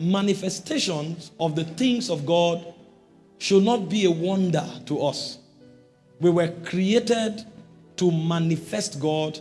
manifestations of the things of God should not be a wonder to us. We were created to manifest God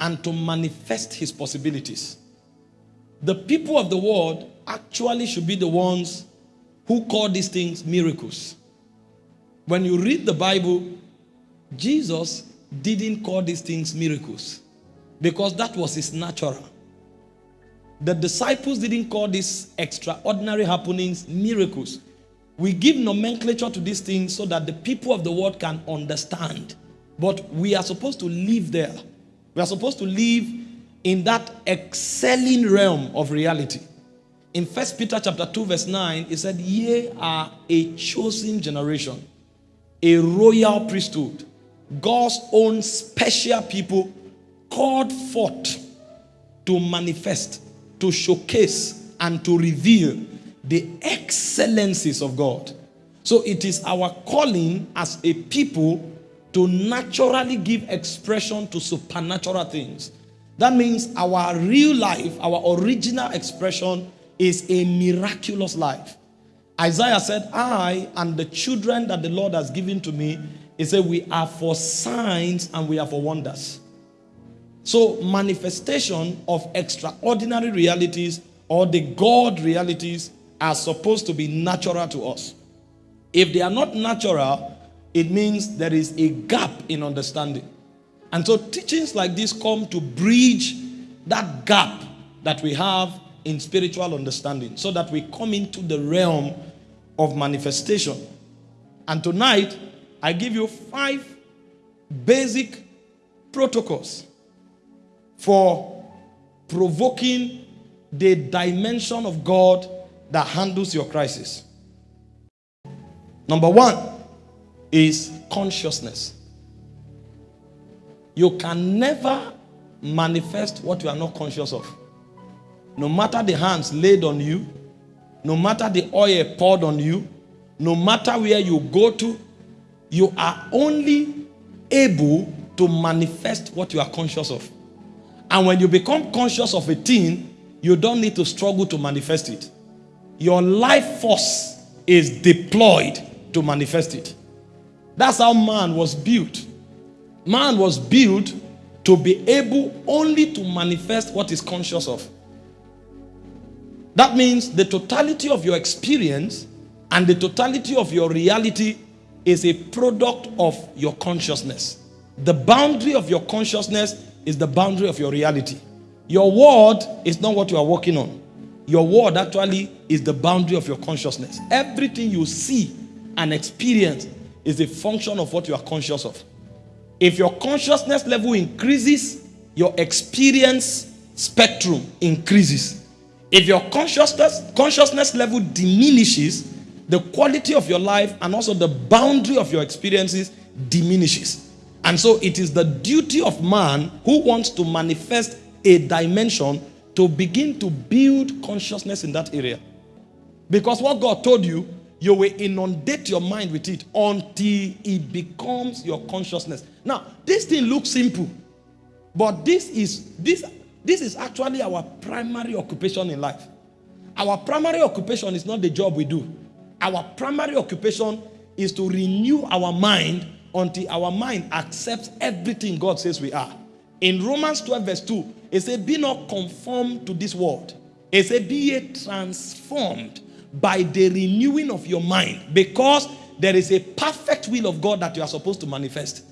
and to manifest his possibilities. The people of the world actually should be the ones who call these things miracles. When you read the Bible, Jesus didn't call these things miracles because that was his natural. The disciples didn't call these extraordinary happenings miracles. We give nomenclature to these things so that the people of the world can understand. But we are supposed to live there. We are supposed to live in that excelling realm of reality. In First Peter chapter 2 verse 9, it said, Ye are a chosen generation, a royal priesthood, God's own special people called forth to manifest to showcase and to reveal the excellencies of God. So it is our calling as a people to naturally give expression to supernatural things. That means our real life, our original expression is a miraculous life. Isaiah said, I and the children that the Lord has given to me, he said, we are for signs and we are for wonders. So, manifestation of extraordinary realities or the God realities are supposed to be natural to us. If they are not natural, it means there is a gap in understanding. And so, teachings like this come to bridge that gap that we have in spiritual understanding so that we come into the realm of manifestation. And tonight, I give you five basic protocols for provoking the dimension of God that handles your crisis. Number one is consciousness. You can never manifest what you are not conscious of. No matter the hands laid on you, no matter the oil poured on you, no matter where you go to, you are only able to manifest what you are conscious of. And when you become conscious of a thing, you don't need to struggle to manifest it. Your life force is deployed to manifest it. That's how man was built. Man was built to be able only to manifest what is conscious of. That means the totality of your experience and the totality of your reality is a product of your consciousness. The boundary of your consciousness is the boundary of your reality. Your word is not what you are working on. Your word actually is the boundary of your consciousness. Everything you see and experience is a function of what you are conscious of. If your consciousness level increases, your experience spectrum increases. If your consciousness, consciousness level diminishes, the quality of your life and also the boundary of your experiences diminishes. And so it is the duty of man who wants to manifest a dimension to begin to build consciousness in that area. Because what God told you, you will inundate your mind with it until it becomes your consciousness. Now, this thing looks simple, but this is this this is actually our primary occupation in life. Our primary occupation is not the job we do. Our primary occupation is to renew our mind until our mind accepts everything God says we are. In Romans 12 verse 2, it says, be not conformed to this world. It says, be ye transformed by the renewing of your mind because there is a perfect will of God that you are supposed to manifest.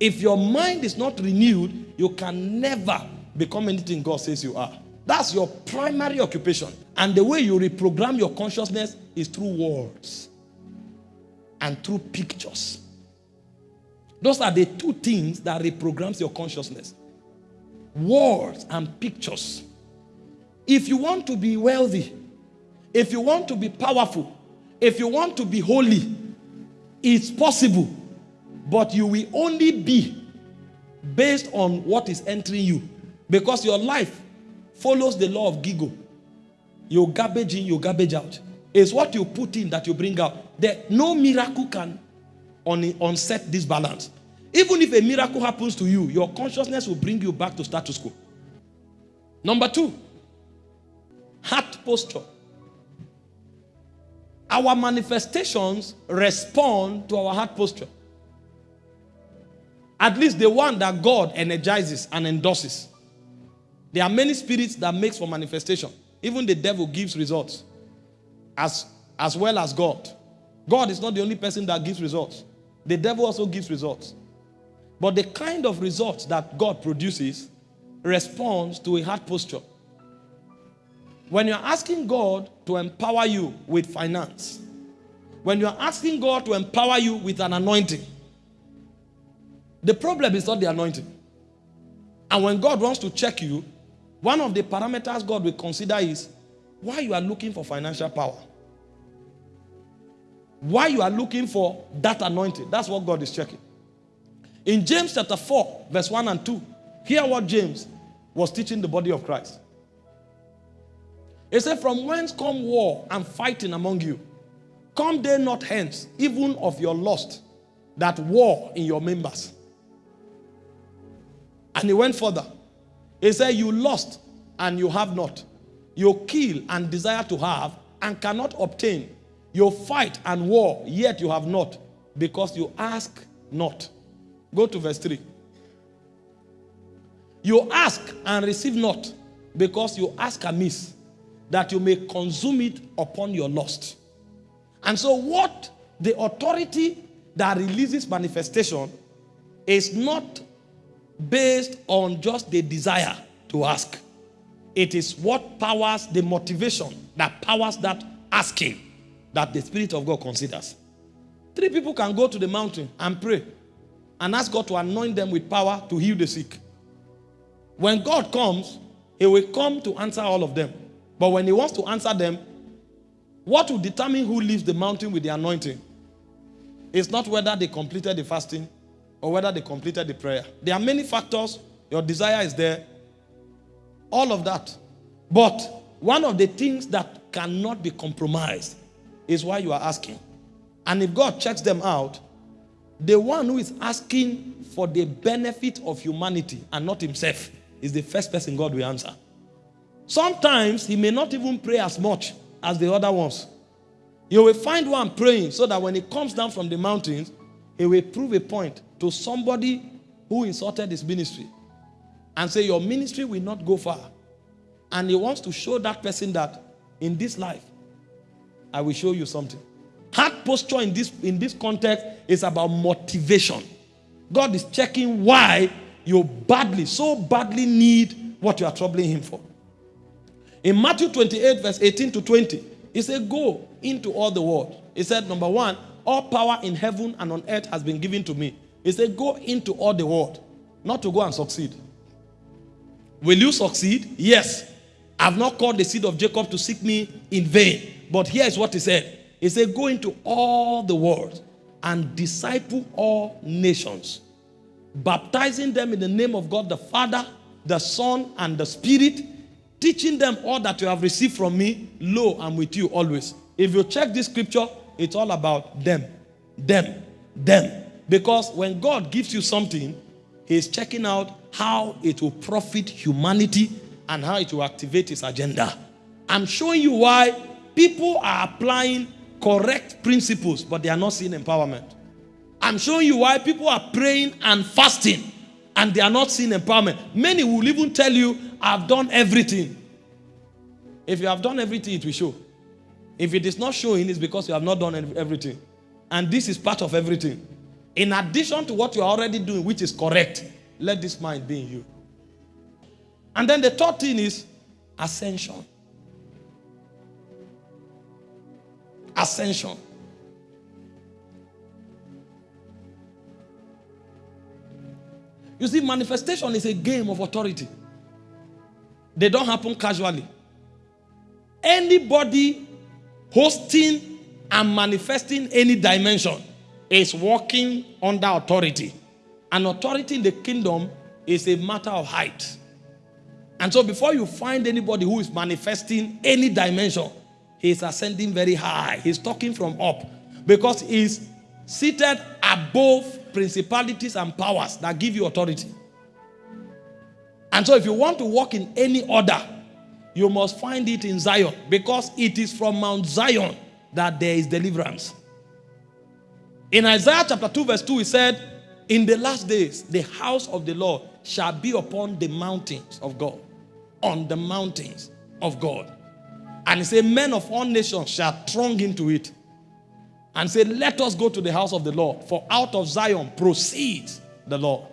If your mind is not renewed, you can never become anything God says you are. That's your primary occupation. And the way you reprogram your consciousness is through words and through pictures. Those are the two things that reprograms your consciousness. Words and pictures. If you want to be wealthy, if you want to be powerful, if you want to be holy, it's possible. But you will only be based on what is entering you. Because your life follows the law of Gigo. You garbage in, you garbage out. It's what you put in that you bring out. There, no miracle can on, unset this balance. Even if a miracle happens to you, your consciousness will bring you back to status quo. Number two, heart posture. Our manifestations respond to our heart posture. At least the one that God energizes and endorses. There are many spirits that makes for manifestation. Even the devil gives results as, as well as God. God is not the only person that gives results. The devil also gives results. But the kind of results that God produces responds to a heart posture. When you're asking God to empower you with finance, when you're asking God to empower you with an anointing, the problem is not the anointing. And when God wants to check you, one of the parameters God will consider is why you are looking for financial power. Why you are looking for that anointing. That's what God is checking. In James chapter 4, verse 1 and 2, hear what James was teaching the body of Christ. He said, From whence come war and fighting among you? Come they not hence, even of your lust, that war in your members. And he went further. He said, You lost and you have not. You kill and desire to have and cannot obtain. You fight and war, yet you have not, because you ask not. Go to verse 3. You ask and receive not, because you ask amiss, that you may consume it upon your lust. And so, what the authority that releases manifestation is not based on just the desire to ask. It is what powers the motivation that powers that asking that the Spirit of God considers. Three people can go to the mountain and pray and ask God to anoint them with power to heal the sick. When God comes, He will come to answer all of them. But when He wants to answer them, what will determine who leaves the mountain with the anointing is not whether they completed the fasting or whether they completed the prayer. There are many factors. Your desire is there. All of that. But one of the things that cannot be compromised is why you are asking. And if God checks them out, the one who is asking for the benefit of humanity and not himself is the first person God will answer. Sometimes he may not even pray as much as the other ones. You will find one praying so that when he comes down from the mountains, he will prove a point to somebody who insulted his ministry and say, Your ministry will not go far. And he wants to show that person that in this life, I will show you something. Heart posture in this, in this context is about motivation. God is checking why you badly, so badly need what you are troubling him for. In Matthew 28, verse 18 to 20, he said, Go into all the world. He said, Number one, all power in heaven and on earth has been given to me. He said, Go into all the world, not to go and succeed. Will you succeed? Yes. I've not called the seed of Jacob to seek me in vain. But here is what he said He said, Go into all the world and disciple all nations, baptizing them in the name of God the Father, the Son, and the Spirit, teaching them all that you have received from me. Lo, I'm with you always. If you check this scripture, it's all about them, them, them. Because when God gives you something, He's checking out how it will profit humanity and how it will activate His agenda. I'm showing you why people are applying correct principles, but they are not seeing empowerment. I'm showing you why people are praying and fasting and they are not seeing empowerment. Many will even tell you, I've done everything. If you have done everything, it will show. If it is not showing, it's because you have not done everything. And this is part of everything. In addition to what you are already doing, which is correct, let this mind be in you. And then the third thing is ascension. Ascension. You see, manifestation is a game of authority. They don't happen casually. Anybody hosting and manifesting any dimension is working under authority. And authority in the kingdom is a matter of height. And so before you find anybody who is manifesting any dimension, he is ascending very high. He's talking from up because he's seated above principalities and powers that give you authority. And so if you want to walk in any order, you must find it in Zion because it is from Mount Zion that there is deliverance. In Isaiah chapter 2, verse 2, he said, In the last days, the house of the Lord shall be upon the mountains of God. On the mountains of God. And he said, Men of all nations shall throng into it. And say, Let us go to the house of the Lord, for out of Zion proceeds the Lord.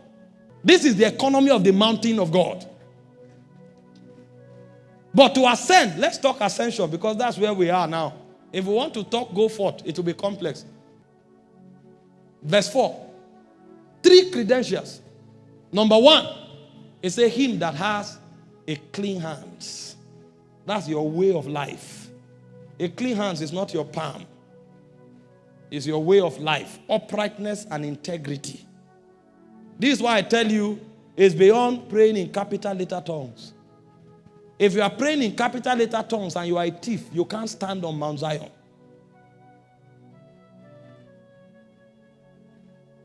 This is the economy of the mountain of God. But to ascend, let's talk ascension because that's where we are now. If we want to talk, go forth. It will be complex. Verse 4. Three credentials. Number one, it's a him that has a clean hands. That's your way of life. A clean hands is not your palm. It's your way of life. Uprightness and integrity. This is why I tell you, it's beyond praying in capital letter tongues. If you are praying in capital letter tongues and you are a thief, you can't stand on Mount Zion.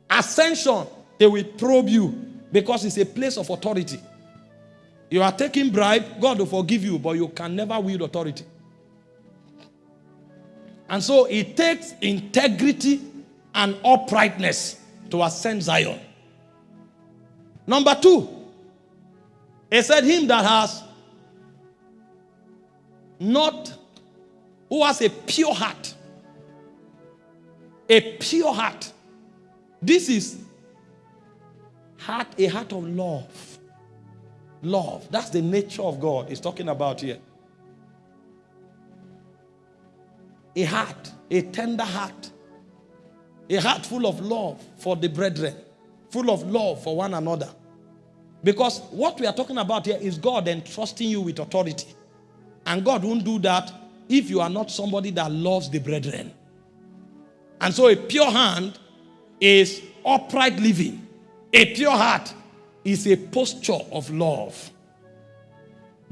Ascension, they will probe you because it's a place of authority. You are taking bribe, God will forgive you, but you can never wield authority. And so it takes integrity and uprightness to ascend Zion. Number two, he said, Him that has not, who has a pure heart. A pure heart. This is heart, a heart of love. Love. That's the nature of God he's talking about here. A heart, a tender heart. A heart full of love for the brethren. Full of love for one another. Because what we are talking about here is God entrusting you with authority. And God won't do that if you are not somebody that loves the brethren. And so a pure hand is upright living. A pure heart is a posture of love.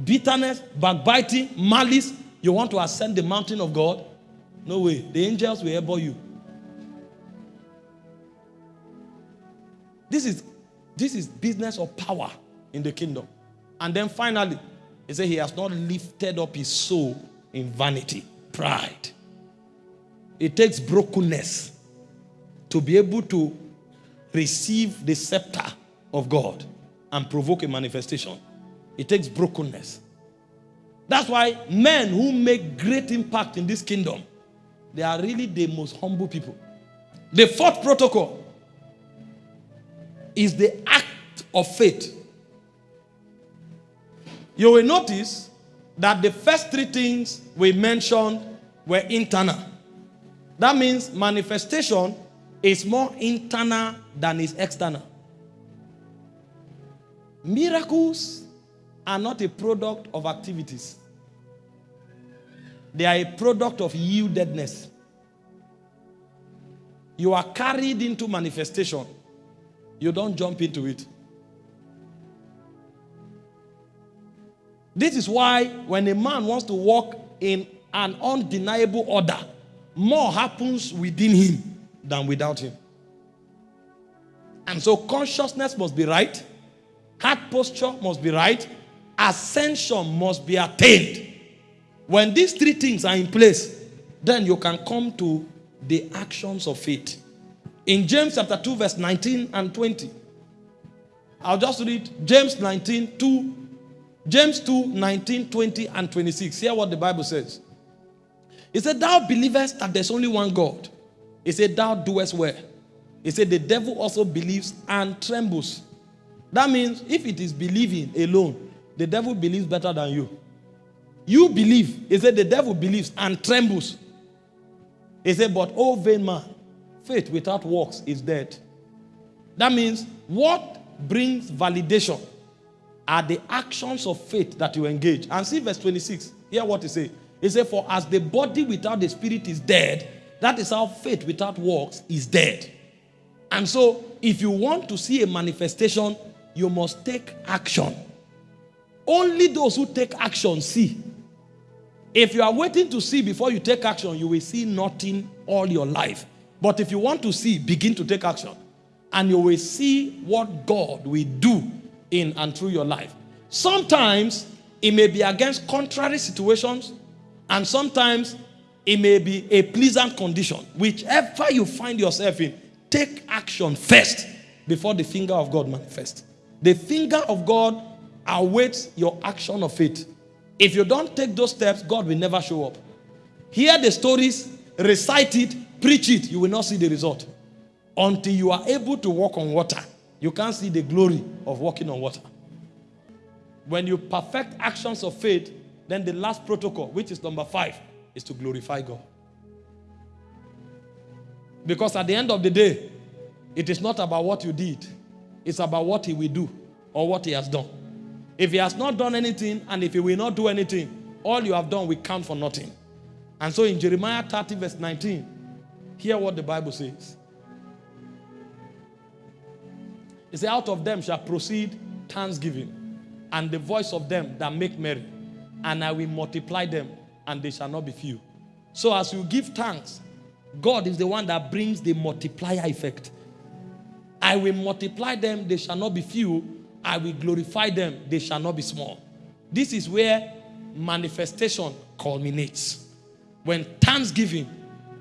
Bitterness, backbiting, malice, you want to ascend the mountain of God? No way. The angels will elbow you. This is, this is business of power in the kingdom. And then finally, he said he has not lifted up his soul in vanity, pride. It takes brokenness to be able to receive the scepter of God and provoke a manifestation. It takes brokenness. That's why men who make great impact in this kingdom, they are really the most humble people. The fourth protocol is the act of faith. You will notice that the first three things we mentioned were internal. That means manifestation is more internal than is external. Miracles are not a product of activities. They are a product of yieldedness. You are carried into manifestation. You don't jump into it. This is why when a man wants to walk in an undeniable order, more happens within him than without him. And so consciousness must be right, heart posture must be right, ascension must be attained. When these three things are in place, then you can come to the actions of faith. In James chapter 2, verse 19 and 20, I'll just read James 19, 2, James 2, 19, 20, and 26. Hear what the Bible says. He said, Thou believest that there's only one God he said, Thou doest well. He said, The devil also believes and trembles. That means if it is believing alone, the devil believes better than you. You believe. He said, The devil believes and trembles. He said, But, oh, vain man, faith without works is dead. That means what brings validation are the actions of faith that you engage. And see verse 26. Hear what he said. He said, For as the body without the spirit is dead, that is how faith without works is dead. And so, if you want to see a manifestation, you must take action. Only those who take action see. If you are waiting to see before you take action, you will see nothing all your life. But if you want to see, begin to take action. And you will see what God will do in and through your life. Sometimes it may be against contrary situations, and sometimes It may be a pleasant condition. Whichever you find yourself in, take action first before the finger of God manifests. The finger of God awaits your action of faith. If you don't take those steps, God will never show up. Hear the stories, recite it, preach it, you will not see the result. Until you are able to walk on water, you can't see the glory of walking on water. When you perfect actions of faith, then the last protocol, which is number five, is to glorify God. Because at the end of the day, it is not about what you did, it's about what He will do or what He has done. If He has not done anything and if He will not do anything, all you have done will count for nothing. And so in Jeremiah 30, verse 19, hear what the Bible says. It says, Out of them shall proceed thanksgiving, and the voice of them that make merry, and I will multiply them, and they shall not be few. So as you give thanks, God is the one that brings the multiplier effect. I will multiply them, they shall not be few. I will glorify them, they shall not be small. This is where manifestation culminates. When thanksgiving,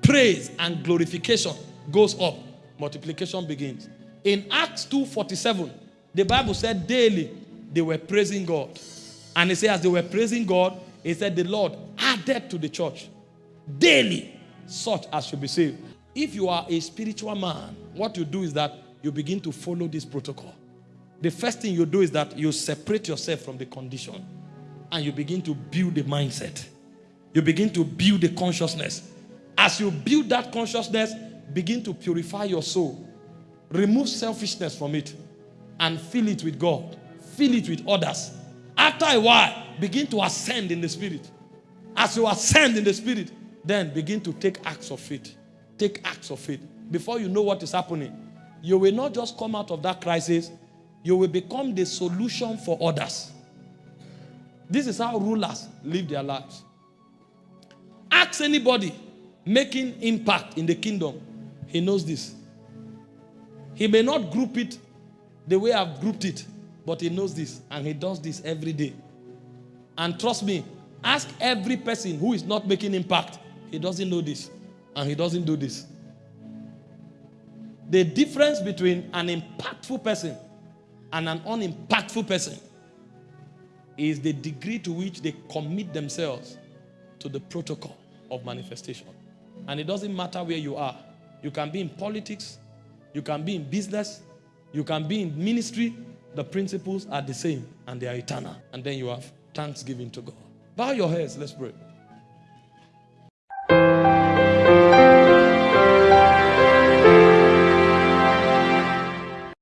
praise, and glorification goes up, multiplication begins. In Acts 2:47, the Bible said daily they were praising God. And it said, as they were praising God, it said the Lord added to the church daily such as should be saved. If you are a spiritual man, what you do is that you begin to follow this protocol. The first thing you do is that you separate yourself from the condition and you begin to build the mindset. You begin to build the consciousness. As you build that consciousness, begin to purify your soul. Remove selfishness from it and fill it with God. Fill it with others. After a while, begin to ascend in the spirit. As you ascend in the spirit, then begin to take acts of faith. Take acts of faith. Before you know what is happening, you will not just come out of that crisis, you will become the solution for others. This is how rulers live their lives. Ask anybody making impact in the kingdom. He knows this. He may not group it the way I've grouped it, but he knows this and he does this every day. And trust me, ask every person who is not making impact. He doesn't know this and he doesn't do this. The difference between an impactful person and an unimpactful person is the degree to which they commit themselves to the protocol of manifestation. And it doesn't matter where you are. You can be in politics, you can be in business, you can be in ministry. The principles are the same and they are eternal. And then you have thanksgiving to God. Bow your heads, let's pray.